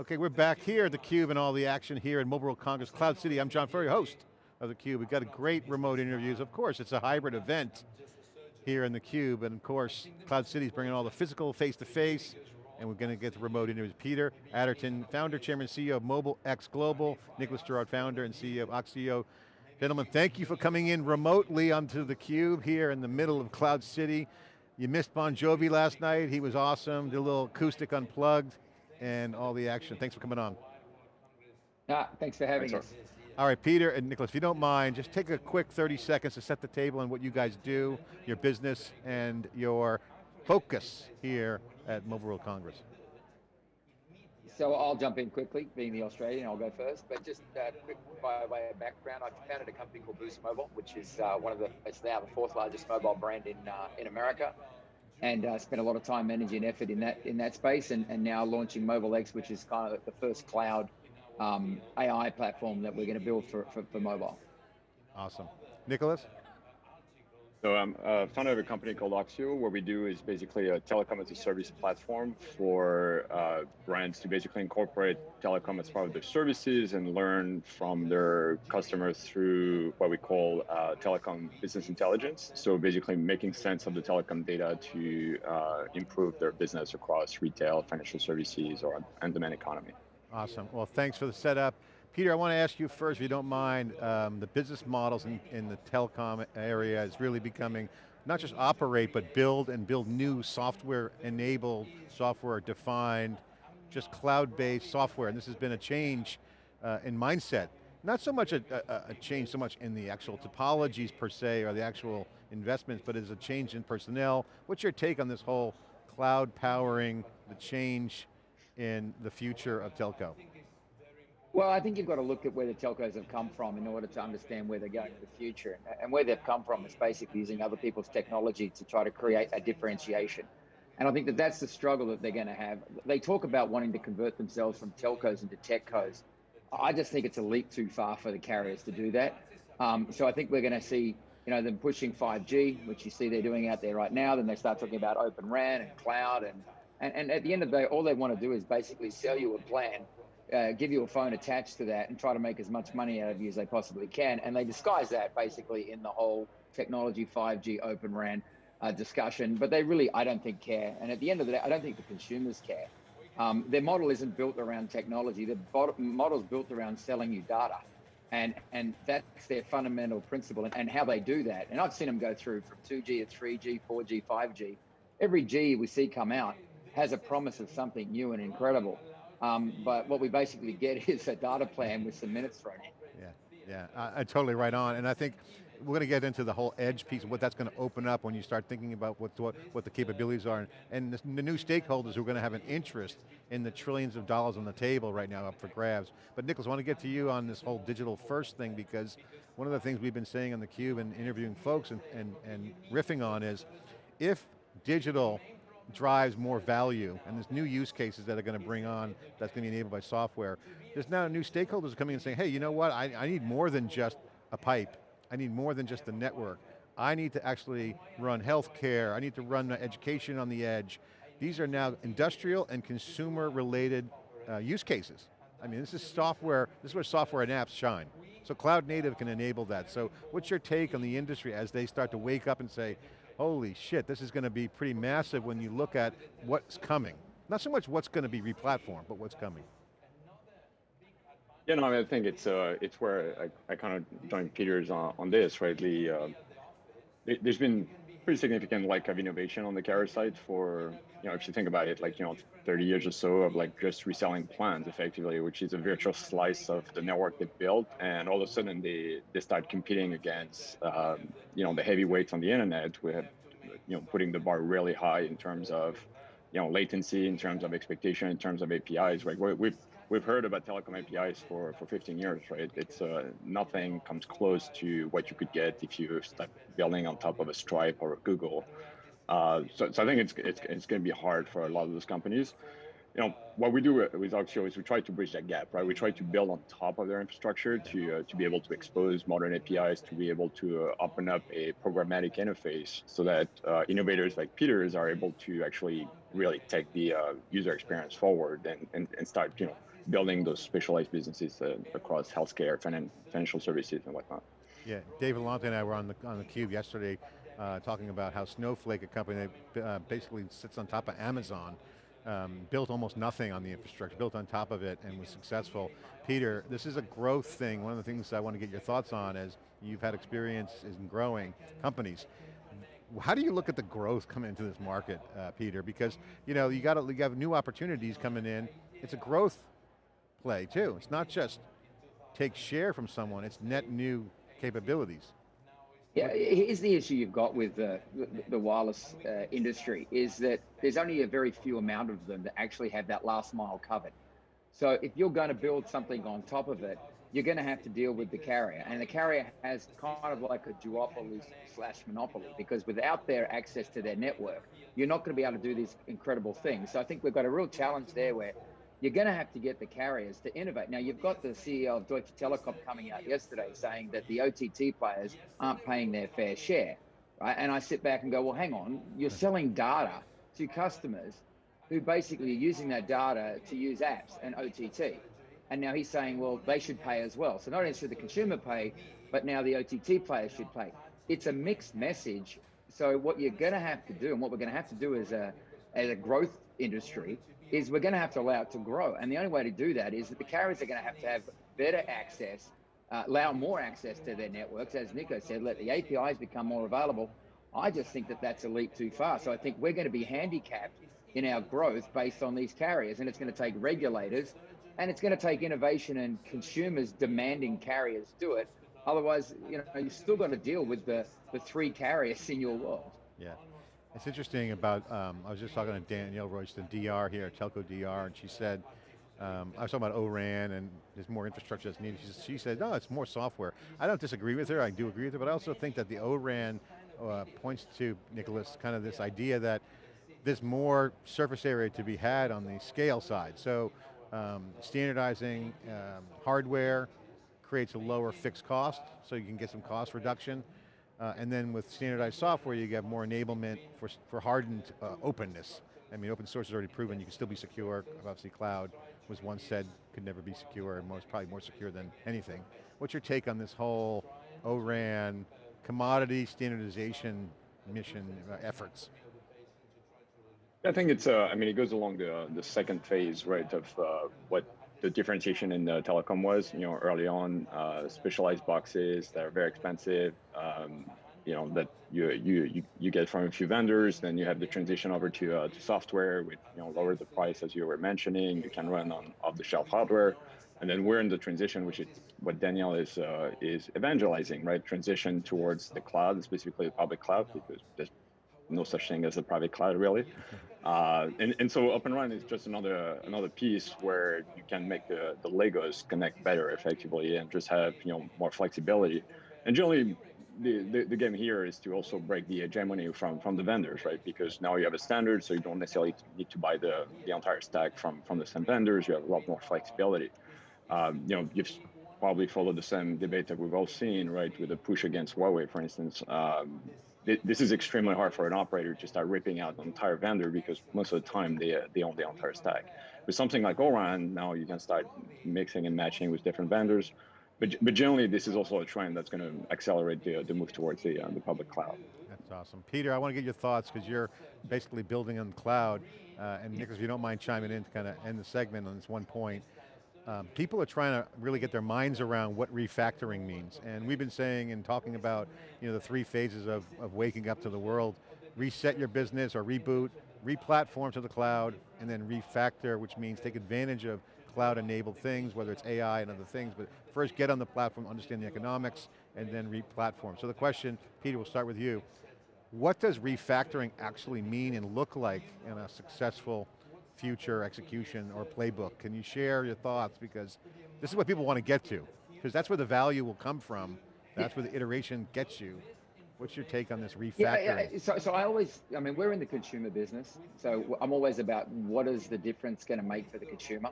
Okay, we're back here at theCUBE and all the action here at Mobile World Congress Cloud City. I'm John Furrier, host of theCUBE. We've got a great remote interviews. Of course, it's a hybrid event here in theCUBE, and of course, Cloud City's bringing all the physical face-to-face, -face, and we're going to get the remote interviews. Peter Adderton, founder, chairman, CEO of Mobile X Global, Nicholas Girard, founder and CEO of Oxio. Gentlemen, thank you for coming in remotely onto theCUBE here in the middle of Cloud City. You missed Bon Jovi last night, he was awesome, did a little acoustic unplugged and all the action. Thanks for coming on. Ah, thanks for having thanks us. All right, Peter and Nicholas, if you don't mind, just take a quick 30 seconds to set the table on what you guys do, your business, and your focus here at Mobile World Congress. So I'll jump in quickly, being the Australian, I'll go first, but just uh, quick by way of background, I founded a company called Boost Mobile, which is uh, one of the, it's now the fourth largest mobile brand in, uh, in America and uh, spent a lot of time, energy, and effort in that in that space, and, and now launching Mobile X, which is kind of the first cloud um, AI platform that we're going to build for, for, for mobile. Awesome. Nicholas? So I'm a founder of a company called Oxio. What we do is basically a telecom as a service platform for uh, brands to basically incorporate telecom as part of their services and learn from their customers through what we call uh, telecom business intelligence. So basically making sense of the telecom data to uh, improve their business across retail, financial services, or on-demand economy. Awesome. Well, thanks for the setup. Peter, I want to ask you first, if you don't mind, um, the business models in, in the telecom area is really becoming not just operate, but build and build new software-enabled, software-defined, just cloud-based software, and this has been a change uh, in mindset. Not so much a, a, a, change so much in the actual topologies per se, or the actual investments, but as a change in personnel. What's your take on this whole cloud powering, the change in the future of telco? Well, I think you've got to look at where the telcos have come from in order to understand where they're going in the future. And where they've come from is basically using other people's technology to try to create a differentiation. And I think that that's the struggle that they're going to have. They talk about wanting to convert themselves from telcos into techcos. I just think it's a leap too far for the carriers to do that. Um, so I think we're going to see, you know, them pushing 5G, which you see they're doing out there right now. Then they start talking about Open RAN and cloud, and and, and at the end of the day, all they want to do is basically sell you a plan uh, give you a phone attached to that and try to make as much money out of you as they possibly can. And they disguise that basically in the whole technology 5G Open RAN uh, discussion, but they really, I don't think, care. And at the end of the day, I don't think the consumers care. Um, their model isn't built around technology. Their model's built around selling you data. And, and that's their fundamental principle and, and how they do that. And I've seen them go through from 2G to 3G, 4G, 5G. Every G we see come out has a promise of something new and incredible. Um, but what we basically get is a data plan with some minutes thrown in. Yeah, yeah, uh, totally right on. And I think we're going to get into the whole edge piece, of what that's going to open up when you start thinking about what, what, what the capabilities are. And the, the new stakeholders who are going to have an interest in the trillions of dollars on the table right now up for grabs. But Nicholas, I want to get to you on this whole digital first thing because one of the things we've been saying on theCUBE and interviewing folks and, and, and riffing on is, if digital drives more value, and there's new use cases that are going to bring on, that's going to be enabled by software. There's now new stakeholders coming and saying, hey, you know what, I, I need more than just a pipe. I need more than just a network. I need to actually run healthcare, I need to run education on the edge. These are now industrial and consumer related uh, use cases. I mean, this is software, this is where software and apps shine. So cloud native can enable that. So what's your take on the industry as they start to wake up and say, holy shit, this is going to be pretty massive when you look at what's coming. Not so much what's going to be replatformed, but what's coming. Yeah, no, I, mean, I think it's uh, it's where I, I kind of join Peter's on, on this, right? The, uh, there's been pretty significant like of innovation on the carrier side for, you know, if you think about it, like, you know, 30 years or so of like just reselling plans effectively, which is a virtual slice of the network they built. And all of a sudden they, they start competing against, um, you know, the heavyweights on the internet. We have, you know, putting the bar really high in terms of, you know, latency, in terms of expectation, in terms of APIs, right? We've, we've heard about telecom APIs for, for 15 years, right? It's uh, nothing comes close to what you could get if you start building on top of a Stripe or a Google. Uh, so, so I think it's, it's, it's going to be hard for a lot of those companies. You know, what we do with Oxio is we try to bridge that gap, right? We try to build on top of their infrastructure to, uh, to be able to expose modern APIs, to be able to uh, open up a programmatic interface so that uh, innovators like Peter's are able to actually really take the uh, user experience forward and, and, and start, you know, building those specialized businesses uh, across healthcare, finan financial services, and whatnot. Yeah, David Vellante and I were on the on the cube yesterday, uh, talking about how Snowflake, a company that basically sits on top of Amazon, um, built almost nothing on the infrastructure, built on top of it and was successful. Peter, this is a growth thing. One of the things I want to get your thoughts on is you've had experience in growing companies. How do you look at the growth coming into this market, uh, Peter? Because you know you got to you have new opportunities coming in. It's a growth play too. It's not just take share from someone. It's net new capabilities. Yeah, here's the issue you've got with the, the, wireless uh, industry is that there's only a very few amount of them that actually have that last mile covered. So if you're going to build something on top of it, you're going to have to deal with the carrier. And the carrier has kind of like a duopoly slash monopoly because without their access to their network, you're not going to be able to do these incredible things. So I think we've got a real challenge there where you're going to have to get the carriers to innovate. Now, you've got the CEO of Deutsche Telekom coming out yesterday saying that the OTT players aren't paying their fair share, right? And I sit back and go, well, hang on, you're selling data to customers who basically are using that data to use apps and OTT. And now he's saying, well, they should pay as well. So not only should the consumer pay, but now the OTT players should pay. It's a mixed message. So what you're going to have to do, and what we're going to have to do as a as a growth industry, is we're going to have to allow it to grow. And the only way to do that is that the carriers are going to have to have better access, uh, allow more access to their networks. As Nico said, let the APIs become more available. I just think that that's a leap too far. So I think we're going to be handicapped in our growth based on these carriers. And it's going to take regulators and it's going to take innovation and consumers demanding carriers do it. Otherwise, you know, you've still got to deal with the, the three carriers in your world. Yeah. It's interesting about, um, I was just talking to Danielle Royston, DR here, Telco DR, and she said, um, I was talking about O-RAN and there's more infrastructure that's needed. She, she, said, no, it's more software. I don't disagree with her, I do agree with her, but I also think that the O-RAN uh, points to, Nicholas, kind of this idea that there's more surface area to be had on the scale side. So um, standardizing um, hardware creates a lower fixed cost, so you can get some cost reduction. Uh, and then with standardized software, you get more enablement for, for hardened uh, openness. I mean, open source has already proven you can still be secure. Obviously cloud was once said could never be secure, and most probably more secure than anything. What's your take on this whole ORAN commodity standardization mission uh, efforts? I think it's, uh, I mean, it goes along the, the second phase, right, of uh, what the differentiation in the telecom was, you know, early on, uh, specialized boxes that are very expensive, um, you know, that you, you, you, get from a few vendors, then you have the transition over to, uh, to software with, you know, lower the price as you were mentioning, you can run on off-the-shelf hardware, and then we're in the transition, which is what Danielle is, uh, is evangelizing, right? Transition towards the cloud, specifically the public cloud, because there's no such thing as a private cloud really. Uh, and, and so Open RAN is just another another piece where you can make the, the Legos connect better effectively and just have you know more flexibility. And generally, the, the, the, game here is to also break the hegemony from from the vendors, right? Because now you have a standard, so you don't necessarily need to buy the the entire stack from from the same vendors. You have a lot more flexibility. Um, you know, you've probably followed the same debate that we've all seen, right, with the push against Huawei, for instance. Um, this is extremely hard for an operator to start ripping out an entire vendor because most of the time they, uh, they own the entire stack. With something like ORAN, now you can start mixing and matching with different vendors. But, but generally, this is also a trend that's going to accelerate the, the move towards the, uh, the public cloud. That's awesome. Peter, I want to get your thoughts because you're basically building on the cloud. Uh, and Nicholas, if you don't mind chiming in to kind of end the segment on this one point. Um, people are trying to really get their minds around what refactoring means. And we've been saying and talking about you know, the three phases of, of waking up to the world. Reset your business or reboot, re-platform to the cloud, and then refactor, which means take advantage of cloud-enabled things, whether it's AI and other things, but first get on the platform, understand the economics, and then re-platform. So the question, Peter, we'll start with you. What does refactoring actually mean and look like in a successful future execution or playbook. Can you share your thoughts? Because this is what people want to get to. Because that's where the value will come from. That's where the iteration gets you. What's your take on this refactoring? Yeah, yeah, so, so I always, I mean, we're in the consumer business. So I'm always about what is the difference going to make for the consumer.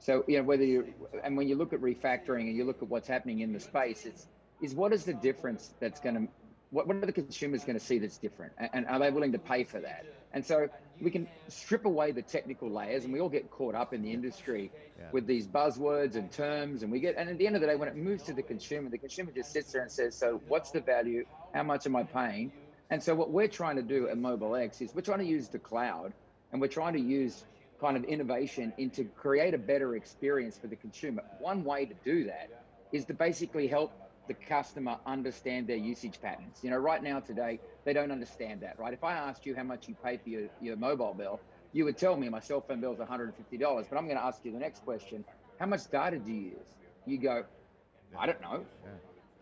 So, you know, whether you, and when you look at refactoring and you look at what's happening in the space, it's, is what is the difference that's going to, what, what are the consumers going to see that's different? And, and are they willing to pay for that? And so we can strip away the technical layers and we all get caught up in the industry Yeah. with these buzzwords and terms and we get and at the end of the day when it moves to the consumer the consumer just sits there and says so what's the value? How much am i paying? And so what we're trying to do at mobile x is we're trying to use the cloud and we're trying to use kind of innovation into create a better experience for the consumer. One way to do that is to basically help the customer understand their usage patterns. You know, right now today, they don't understand that, right? If I asked you how much you pay for your, your mobile bill, you would tell me my cell phone bill is $150. But I'm going to ask you the next question. How much data do you use? You go, I don't know. Yeah.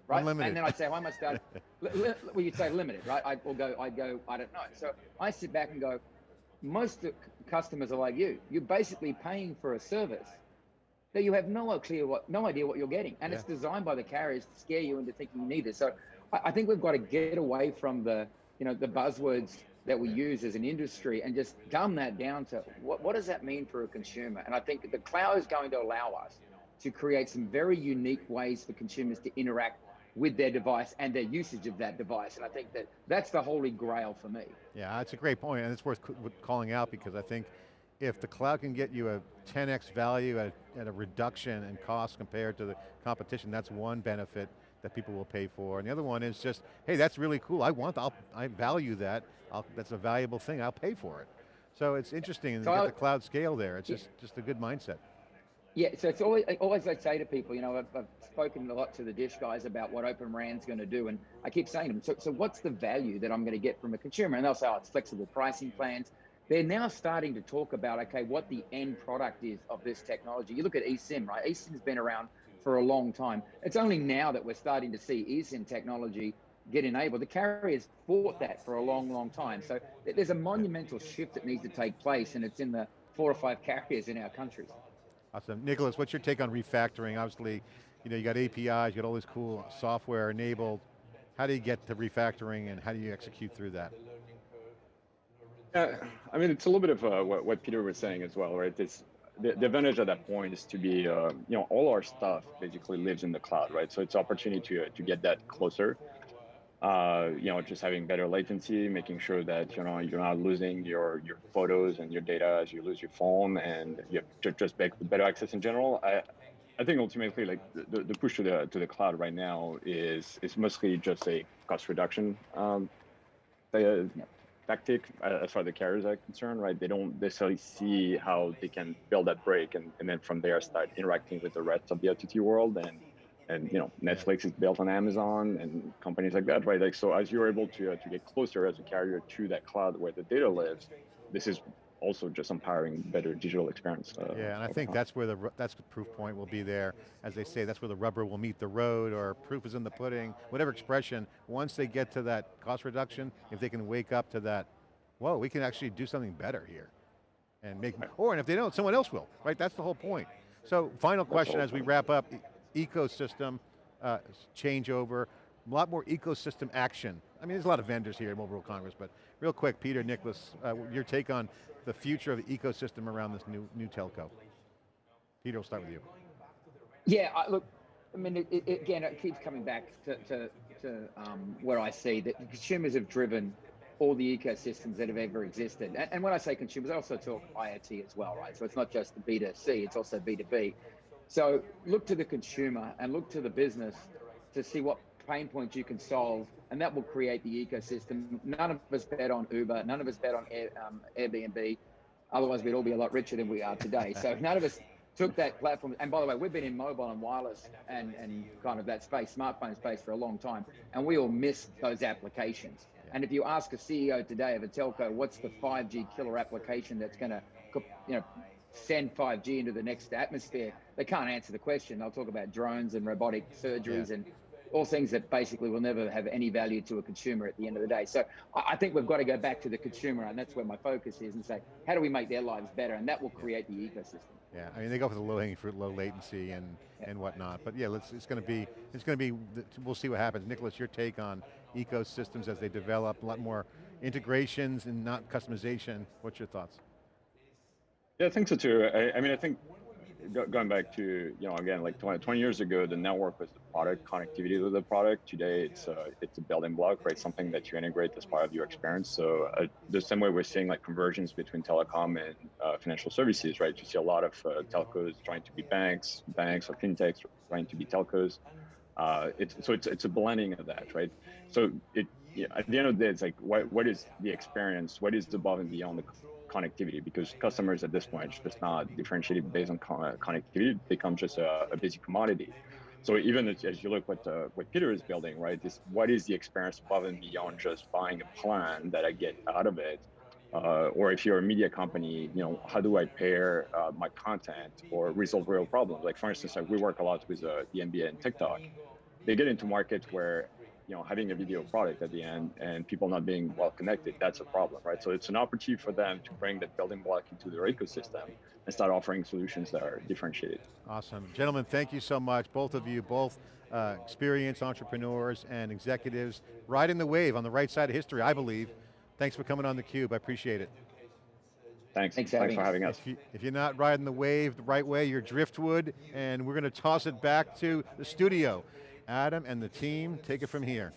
Right. Unlimited. And then I'd say, how much data? well, you'd say limited, right? I will go, I'd go, I don't know. So I sit back and go, most customers are like you. You're basically paying for a service that you have no clear what, no idea what you're getting, and it's designed by the carriers to scare you into thinking you need it. So I, I think we've got to get away from the, you know, the buzzwords that we use as an industry and just dumb that down to what, what does that mean for a consumer? And I think the cloud is going to allow us to create some very unique ways for consumers to interact with their device and their usage of that device. And I think that that's the holy grail for me. Yeah, that's a great point, and it's worth calling out because I think if the cloud can get you a 10x value at, at a reduction in cost compared to the competition, that's one benefit that people will pay for. And the other one is just, hey, that's really cool. I want, I'll, I value that. I'll, that's a valuable thing. I'll pay for it. So it's interesting, So you I- get the cloud scale there. It's Yeah. just, just a good mindset. Yeah, so it's always always I say to people, you know, I've, I've spoken a lot to the Dish guys about what Open RAN's going to do, and I keep saying to them, so, so what's the value that I'm going to get from a consumer? And they'll say, oh, it's flexible pricing plans. They're now starting to talk about, okay, what the end product is of this technology. You look at eSIM, right? eSIM's been around for a long time. It's only now that we're starting to see eSIM technology get enabled. The carriers fought that for a long, long time. So there's a monumental shift that needs to take place, and it's in the four or five carriers in our countries. Awesome. Nicholas, what's your take on refactoring? Obviously, you know, you got APIs, you got all this cool software enabled. How do you get to refactoring and how do you execute through that? Yeah, I mean, it's a little bit of uh, what, what Peter was saying as well, right? It's the, the advantage at that point is to be, uh, you know, all our stuff basically lives in the cloud, right? So it's opportunity to uh, to get that closer. Uh, you know, just having better latency, making sure that you know you're not losing your your photos and your data as you lose your phone, and you have just better access in general. I I think ultimately, like the, the push to the to the cloud right now is is mostly just a cost reduction um, uh, tactic uh, as far as the carriers are concerned, right? They don't necessarily see how they can build that break and, and then from there start interacting with the rest of the OTT world and and you know Netflix is built on Amazon and companies like that, right? Like so, as you're able to uh, to get closer as a carrier to that cloud where the data lives, this is also just empowering better digital experience. Uh, Yeah, and I think time. that's where the, that's the proof point will be there. As they say, that's where the rubber will meet the road or proof is in the pudding, whatever expression. Once they get to that cost reduction, if they can wake up to that, whoa, we can actually do something better here. And make, or and if they don't, someone else will, right? That's the whole point. So final question as we wrap up, e- ecosystem uh, changeover, a lot more ecosystem action. I mean, there's a lot of vendors here at Mobile World Congress, but real quick, Peter, Nicholas, uh, your take on the future of the ecosystem around this new, new telco. Peter, we'll start with you. Yeah, I, look, I mean, it, it, again, it keeps coming back to, to, to um, where I see that consumers have driven all the ecosystems that have ever existed. And, and when I say consumers, I also talk IoT as well, right? So it's not just the B2C, it's also B2B. So look to the consumer and look to the business to see what pain points you can solve, and that will create the ecosystem. None of us bet on Uber, none of us bet on Air, um, Airbnb. Otherwise, we'd all be a lot richer than we are today. So none of us took that platform. And by the way, we've been in mobile and wireless and, and kind of that space, smartphone space for a long time, and we all miss those applications. And if you ask a CEO today of a telco, what's the 5G killer application that's going to, you know, send 5G into the next atmosphere, they can't answer the question. They'll talk about drones and robotic surgeries Yeah. and all things that basically will never have any value to a consumer at the end of the day. So I I think we've got to go back to the consumer, and that's where my focus is, and say, how do we make their lives better? And that will create the ecosystem. Yeah, I mean they go for the low hanging fruit, low latency and, and whatnot. But yeah, let's, it's going to be, it's going to be, we'll see what happens. Nicholas, your take on ecosystems as they develop, a lot more integrations and not customization. What's your thoughts? Yeah, I think so too. I, I mean, I think go, going back to you know again like 20, 20 years ago, the network was the product, connectivity to the product. Today, it's uh, it's a building block, right? Something that you integrate as part of your experience. So uh, the same way we're seeing like conversions between telecom and uh, financial services, right? You see a lot of uh, telcos trying to be banks, banks or fintechs trying to be telcos. Uh, it's so it's it's a blending of that, right? So it yeah, at the end of the day, it's like what what is the experience? What is the above and beyond the connectivity? Because customers at this point just not differentiated based on con- connectivity. It becomes just a, a basic commodity. So even as, as you look what uh, what Peter is building, right? This what is the experience above and beyond just buying a plan that I get out of it? Uh, or if you're a media company, you know, how do I pair uh, my content or resolve real problems? Like for instance, like we work a lot with uh, the NBA and TikTok. They get into markets where you know having a video product at the end and people not being well connected that's a problem right so it's an opportunity for them to bring that building block into their ecosystem and start offering solutions that are differentiated Awesome. Gentlemen, thank you so much, both of you, both uh, experienced entrepreneurs and executives, riding the wave on the right side of history, I believe. Thanks for coming on theCUBE, I appreciate it. thanks Thanks for thanks having for us. having us If, you, if you're not riding the wave the right way, you're driftwood, and we're going to toss it back to the studio. Adam and the team, take it from here.